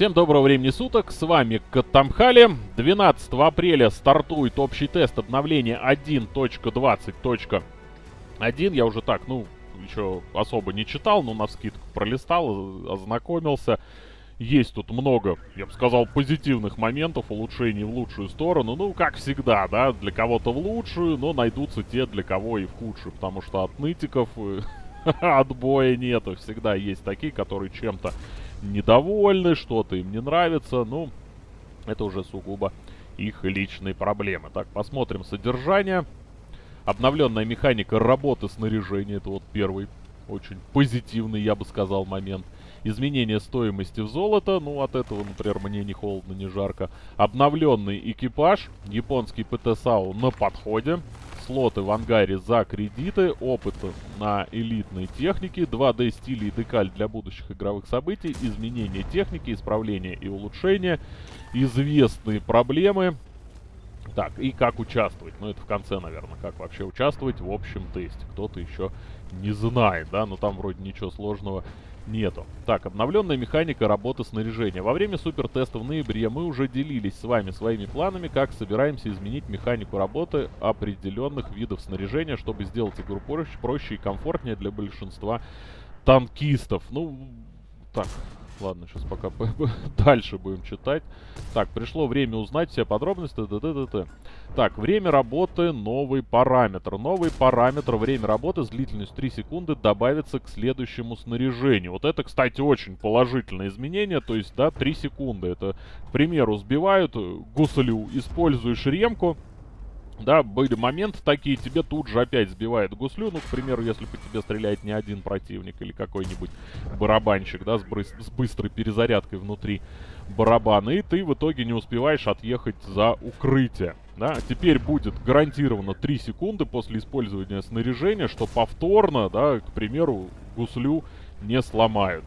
Всем доброго времени суток, с вами Катамхали. 12 апреля стартует общий тест обновления 1.20.1. Я уже так, ну, еще особо не читал, но на скидку пролистал, ознакомился. Есть тут много, я бы сказал, позитивных моментов, улучшений в лучшую сторону. Ну, как всегда, да, для кого-то в лучшую, но найдутся те, для кого и в худшую. Потому что от нытиков отбоя нету. Всегда есть такие, которые чем-то недовольны, что-то им не нравится. Ну, это уже сугубо их личные проблемы. Так, посмотрим содержание. Обновленная механика работы снаряжения. Это вот первый очень позитивный, я бы сказал, момент. Изменение стоимости в золото. Ну, от этого, например, мне не холодно, не жарко. Обновленный экипаж. Японский ПТ-САУ на подходе слоты в ангаре за кредиты, опыт на элитной технике, 2D стили и декаль для будущих игровых событий, изменение техники, исправление и улучшение, известные проблемы. Так, и как участвовать? Ну, это в конце, наверное, как вообще участвовать в общем тесте. Кто-то еще не знает, да, но там вроде ничего сложного нету. Так, обновленная механика работы снаряжения. Во время супертеста в ноябре мы уже делились с вами своими планами, как собираемся изменить механику работы определенных видов снаряжения, чтобы сделать игру проще, проще и комфортнее для большинства танкистов. Ну, так, Ладно, сейчас пока дальше будем читать. Так, пришло время узнать все подробности. Т -т -т -т. Так, время работы, новый параметр. Новый параметр время работы с длительностью 3 секунды добавится к следующему снаряжению. Вот это, кстати, очень положительное изменение. То есть, да, 3 секунды. Это, к примеру, сбивают гуслю, используешь ремку. Да, были моменты такие, тебе тут же опять сбивает гуслю. Ну, к примеру, если по тебе стреляет не один противник или какой-нибудь барабанщик, да, с, с быстрой перезарядкой внутри барабана. И ты в итоге не успеваешь отъехать за укрытие. Да, теперь будет гарантированно 3 секунды после использования снаряжения, что повторно, да, к примеру, гуслю не сломают.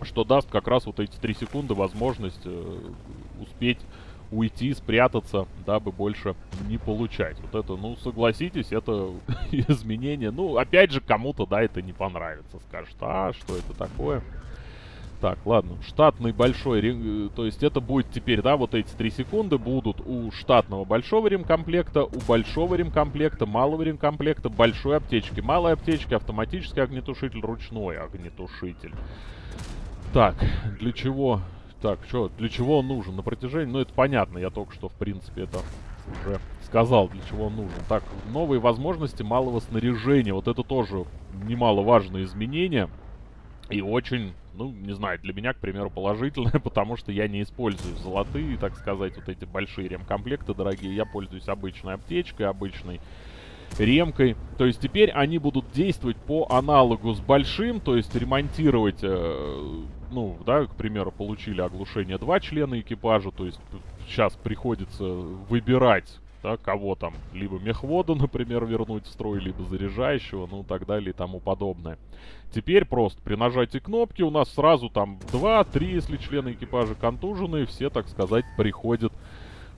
Что даст как раз вот эти 3 секунды возможность э, успеть уйти, спрятаться, дабы больше не получать. Вот это, ну, согласитесь, это изменение. Ну, опять же, кому-то, да, это не понравится. Скажет, а, что это такое? Так, ладно, штатный большой, э, то есть это будет теперь, да, вот эти 3 секунды будут у штатного большого ремкомплекта, у большого ремкомплекта, малого ремкомплекта, большой аптечки, малой аптечки, автоматический огнетушитель, ручной огнетушитель. Так, для чего так, что, для чего он нужен? На протяжении... Ну, это понятно, я только что, в принципе, это уже сказал, для чего он нужен. Так, новые возможности малого снаряжения. Вот это тоже немаловажное изменение. И очень, ну, не знаю, для меня, к примеру, положительное, потому что я не использую золотые, так сказать, вот эти большие ремкомплекты дорогие. Я пользуюсь обычной аптечкой, обычной ремкой. То есть теперь они будут действовать по аналогу с большим, то есть ремонтировать э, ну, да, к примеру, получили оглушение два члена экипажа, то есть сейчас приходится выбирать, да, кого там, либо мехвода, например, вернуть в строй, либо заряжающего, ну, так далее и тому подобное. Теперь просто при нажатии кнопки у нас сразу там 2-3, если члены экипажа контуженные, все, так сказать, приходят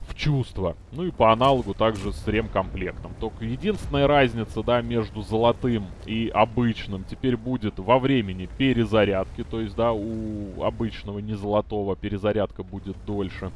в чувство. Ну и по аналогу также с ремкомплектом. Только единственная разница, да, между золотым и обычным теперь будет во времени перезарядки. То есть, да, у обычного не золотого перезарядка будет дольше.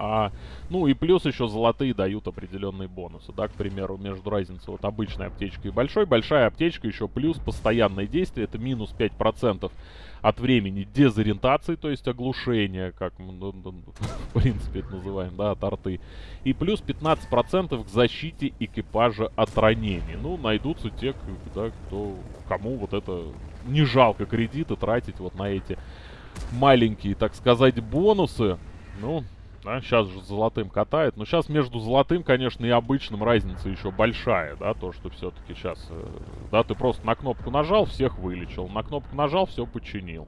А, ну и плюс еще золотые дают определенные бонусы, да, к примеру, между разницей вот обычной аптечкой и большой. Большая аптечка еще плюс постоянное действие, это минус 5% от времени дезориентации, то есть оглушения, как мы, ну, ну, в принципе, это называем, да, от арты. И плюс 15% к защите экипажа от ранений. Ну, найдутся те, да, кто, кому вот это не жалко кредиты тратить вот на эти маленькие, так сказать, бонусы. Ну, да, сейчас же золотым катает. Но сейчас между золотым, конечно, и обычным разница еще большая, да, то, что все-таки сейчас, э, да, ты просто на кнопку нажал, всех вылечил, на кнопку нажал, все починил.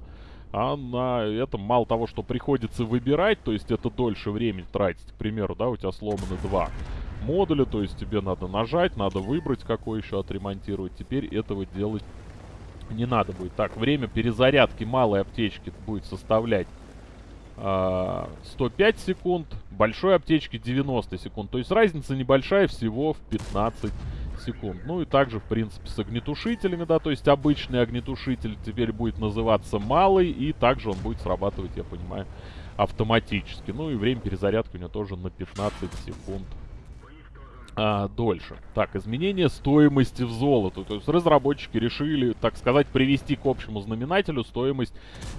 А на этом мало того, что приходится выбирать, то есть это дольше времени тратить, к примеру, да, у тебя сломаны два модуля, то есть тебе надо нажать, надо выбрать, какой еще отремонтировать. Теперь этого делать не надо будет. Так, время перезарядки малой аптечки будет составлять 105 секунд, большой аптечки 90 секунд. То есть разница небольшая, всего в 15 секунд. Ну и также, в принципе, с огнетушителями, да, то есть обычный огнетушитель теперь будет называться малый, и также он будет срабатывать, я понимаю, автоматически. Ну и время перезарядки у него тоже на 15 секунд а, дольше. Так, изменение стоимости в золото. То есть разработчики решили, так сказать, привести к общему знаменателю стоимость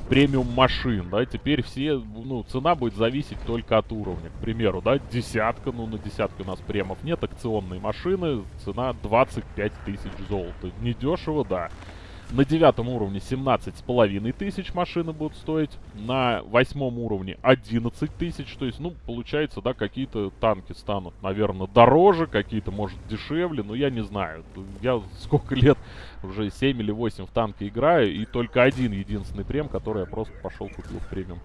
премиум машин. Да, теперь все, ну, цена будет зависеть только от уровня. К примеру, да, десятка, ну, на десятке у нас премов нет, акционные машины, цена 25 тысяч золота. Недешево, да. На девятом уровне 17 с половиной тысяч машины будут стоить. На восьмом уровне 11 тысяч. То есть, ну, получается, да, какие-то танки станут, наверное, дороже, какие-то, может, дешевле. Но я не знаю. Я сколько лет, уже 7 или 8 в танке играю. И только один единственный прем, который я просто пошел купил в премиум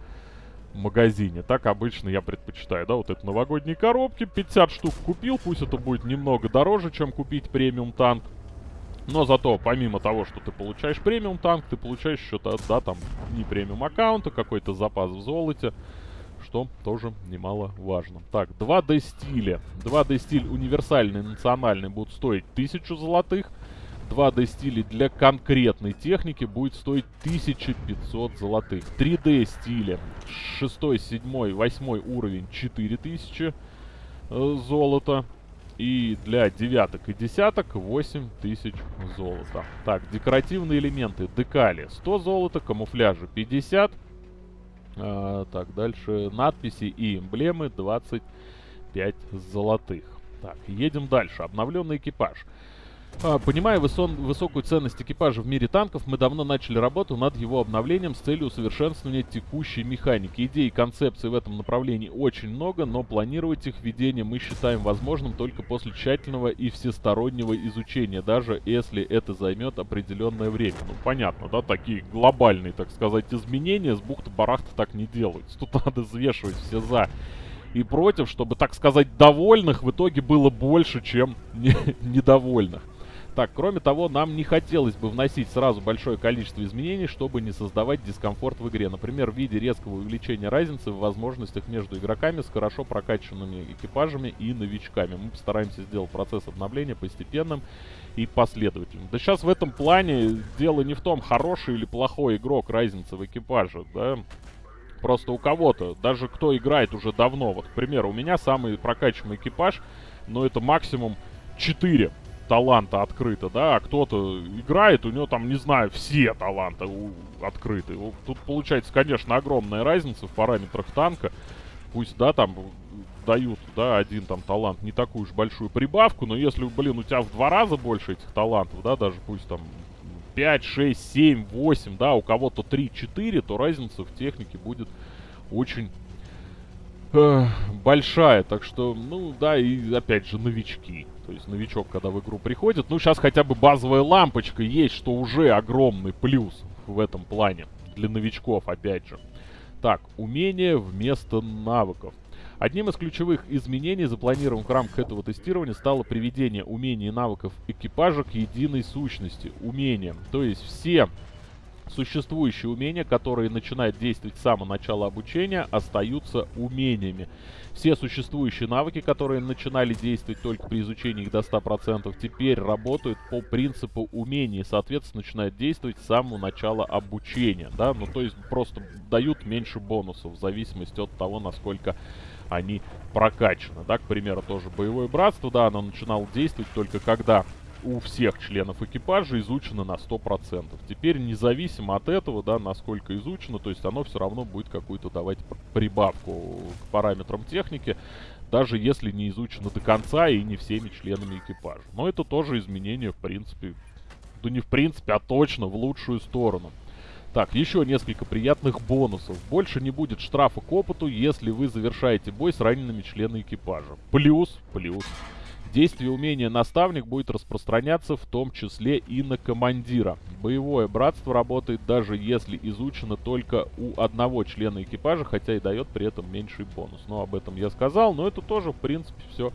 магазине. Так обычно я предпочитаю, да, вот это новогодние коробки. 50 штук купил, пусть это будет немного дороже, чем купить премиум танк. Но зато, помимо того, что ты получаешь премиум танк, ты получаешь еще, да, там, не премиум аккаунта, какой-то запас в золоте, что тоже немаловажно. Так, 2D стили. 2D стиль универсальный, национальный будут стоить 1000 золотых. 2D стили для конкретной техники будет стоить 1500 золотых. 3D стили 6, 7, 8 уровень 4000 э, золота. И для девяток и десяток 8 тысяч золота. Так, декоративные элементы. Декали 100 золота, камуфляжи 50. А, так, дальше надписи и эмблемы 25 золотых. Так, едем дальше. Обновленный экипаж. А, понимая высо высокую ценность экипажа в мире танков, мы давно начали работу над его обновлением с целью усовершенствования текущей механики. Идей и концепций в этом направлении очень много, но планировать их введение мы считаем возможным только после тщательного и всестороннего изучения, даже если это займет определенное время. Ну, понятно, да, такие глобальные, так сказать, изменения с бухты-барахта так не делаются. Тут надо взвешивать все за и против, чтобы, так сказать, довольных в итоге было больше, чем недовольных. Так, кроме того, нам не хотелось бы вносить сразу большое количество изменений, чтобы не создавать дискомфорт в игре. Например, в виде резкого увеличения разницы в возможностях между игроками с хорошо прокачанными экипажами и новичками. Мы постараемся сделать процесс обновления постепенным и последовательным. Да сейчас в этом плане дело не в том, хороший или плохой игрок, разница в экипаже, да. Просто у кого-то, даже кто играет уже давно, вот, к примеру, у меня самый прокачанный экипаж, но это максимум 4 таланта открыто, да, а кто-то играет, у него там, не знаю, все таланты открыты. Тут получается, конечно, огромная разница в параметрах танка. Пусть, да, там дают, да, один там талант не такую уж большую прибавку, но если, блин, у тебя в два раза больше этих талантов, да, даже пусть там 5, 6, 7, 8, да, у кого-то 3, 4, то разница в технике будет очень э, большая. Так что, ну, да, и опять же, новички. То есть новичок, когда в игру приходит, ну, сейчас хотя бы базовая лампочка есть, что уже огромный плюс в этом плане. Для новичков, опять же. Так, умения вместо навыков. Одним из ключевых изменений, запланированных в рамках этого тестирования, стало приведение умений и навыков экипажа к единой сущности. Умениям. То есть все Существующие умения, которые начинают действовать с самого начала обучения, остаются умениями. Все существующие навыки, которые начинали действовать только при изучении их до 100%, теперь работают по принципу умений, соответственно, начинают действовать с самого начала обучения, да, ну то есть просто дают меньше бонусов в зависимости от того, насколько они прокачаны, да, к примеру, тоже боевое братство, да, оно начинало действовать только когда у всех членов экипажа изучено на 100%. Теперь независимо от этого, да, насколько изучено, то есть оно все равно будет какую-то давать прибавку к параметрам техники, даже если не изучено до конца и не всеми членами экипажа. Но это тоже изменение, в принципе, да не в принципе, а точно в лучшую сторону. Так, еще несколько приятных бонусов. Больше не будет штрафа к опыту, если вы завершаете бой с ранеными членами экипажа. Плюс, плюс. Действие умения наставник будет распространяться в том числе и на командира. Боевое братство работает даже если изучено только у одного члена экипажа, хотя и дает при этом меньший бонус. Но об этом я сказал, но это тоже в принципе все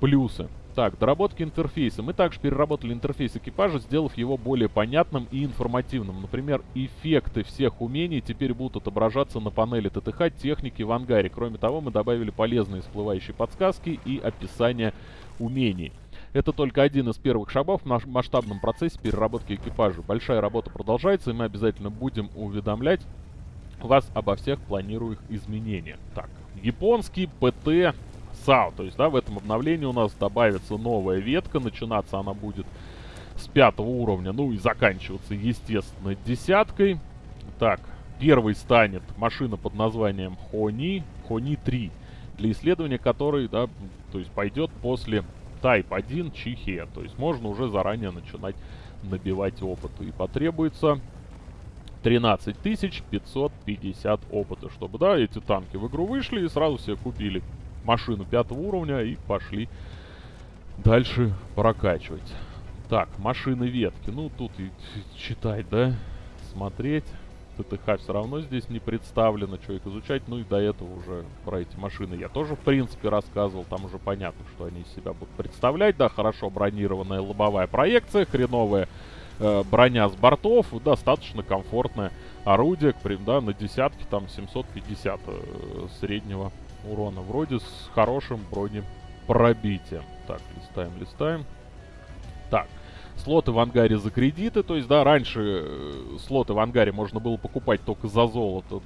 плюсы. Так, доработки интерфейса. Мы также переработали интерфейс экипажа, сделав его более понятным и информативным. Например, эффекты всех умений теперь будут отображаться на панели ТТХ техники в ангаре. Кроме того, мы добавили полезные всплывающие подсказки и описание умений. Это только один из первых шагов в масштабном процессе переработки экипажа. Большая работа продолжается, и мы обязательно будем уведомлять вас обо всех планируемых изменениях. Так, японский ПТ САУ. То есть, да, в этом обновлении у нас добавится новая ветка. Начинаться она будет с пятого уровня, ну и заканчиваться, естественно, десяткой. Так, первый станет машина под названием Хони, Хони 3, для исследования которой, да, то есть пойдет после Type 1 Чихе. То есть можно уже заранее начинать набивать опыт. И потребуется 13 550 опыта, чтобы, да, эти танки в игру вышли и сразу себе купили машину пятого уровня и пошли дальше прокачивать. Так, машины ветки. Ну, тут и читать, да, смотреть. ТТХ все равно здесь не представлено, что их изучать. Ну и до этого уже про эти машины я тоже, в принципе, рассказывал. Там уже понятно, что они из себя будут представлять. Да, хорошо бронированная лобовая проекция, хреновая э, броня с бортов, достаточно комфортное орудие, да, на десятки, там 750 э, среднего урона. Вроде с хорошим бронепробитием. Так, листаем, листаем. Так, слоты в ангаре за кредиты. То есть, да, раньше э, слоты в ангаре можно было покупать только за золото.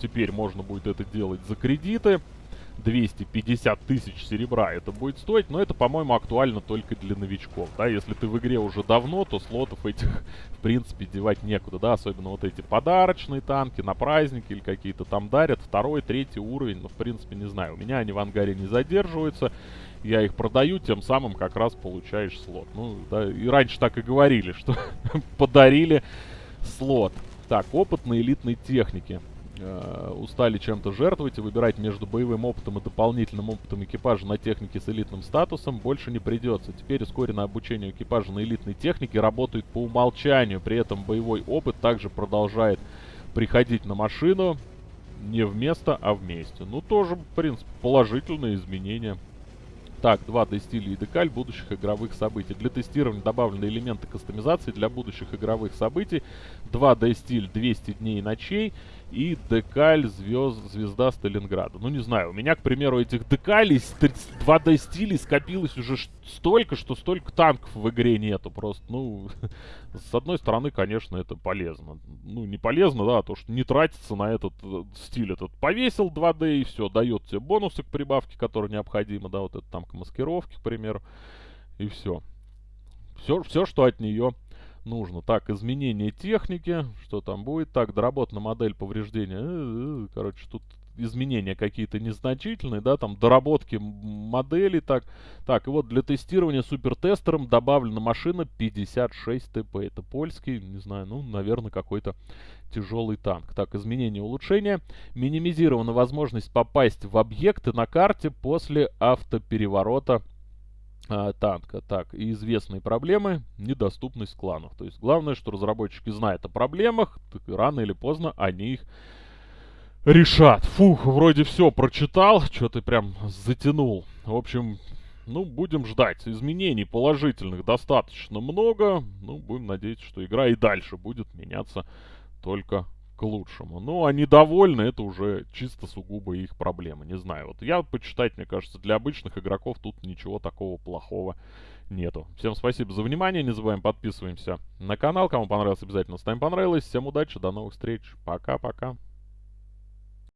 Теперь можно будет это делать за кредиты. 250 тысяч серебра это будет стоить, но это, по-моему, актуально только для новичков, да, если ты в игре уже давно, то слотов этих, в принципе, девать некуда, да, особенно вот эти подарочные танки на праздники или какие-то там дарят, второй, третий уровень, ну, в принципе, не знаю, у меня они в ангаре не задерживаются, я их продаю, тем самым как раз получаешь слот. Ну, да, и раньше так и говорили, что подарили слот. Так, опыт на элитной технике э, устали чем-то жертвовать и выбирать между боевым опытом и дополнительным опытом экипажа на технике с элитным статусом больше не придется. Теперь ускоренное обучение экипажа на элитной технике работает по умолчанию. При этом боевой опыт также продолжает приходить на машину не вместо, а вместе. Ну, тоже, в принципе, положительные изменения. Так, 2D стиль и декаль будущих игровых событий. Для тестирования добавлены элементы кастомизации для будущих игровых событий. 2D стиль 200 дней и ночей и декаль звезд, звезда Сталинграда. Ну, не знаю, у меня, к примеру, этих декалей 2D стилей скопилось уже столько, что столько танков в игре нету. Просто, ну, с одной стороны, конечно, это полезно. Ну, не полезно, да, а то, что не тратится на этот э, стиль. Этот повесил 2D и все, дает тебе бонусы к прибавке, которые необходимы, да, вот это там к маскировке, к примеру, и все. Все, все что от нее нужно. Так, изменение техники, что там будет. Так, доработана модель повреждения. Э, э, короче, тут изменения какие-то незначительные, да, там доработки моделей, так. Так, и вот для тестирования супертестером добавлена машина 56 ТП. Это польский, не знаю, ну, наверное, какой-то тяжелый танк. Так, изменение улучшения. Минимизирована возможность попасть в объекты на карте после автопереворота а, танка. Так, и известные проблемы, недоступность кланов. То есть главное, что разработчики знают о проблемах, так рано или поздно они их решат. Фух, вроде все прочитал, что-то прям затянул. В общем, ну, будем ждать. Изменений положительных достаточно много. Ну, будем надеяться, что игра и дальше будет меняться только к лучшему. Ну, они довольны, это уже чисто сугубо их проблемы. Не знаю, вот я почитать, мне кажется, для обычных игроков тут ничего такого плохого нету. Всем спасибо за внимание, не забываем подписываемся на канал. Кому понравилось, обязательно ставим понравилось. Всем удачи, до новых встреч. Пока-пока.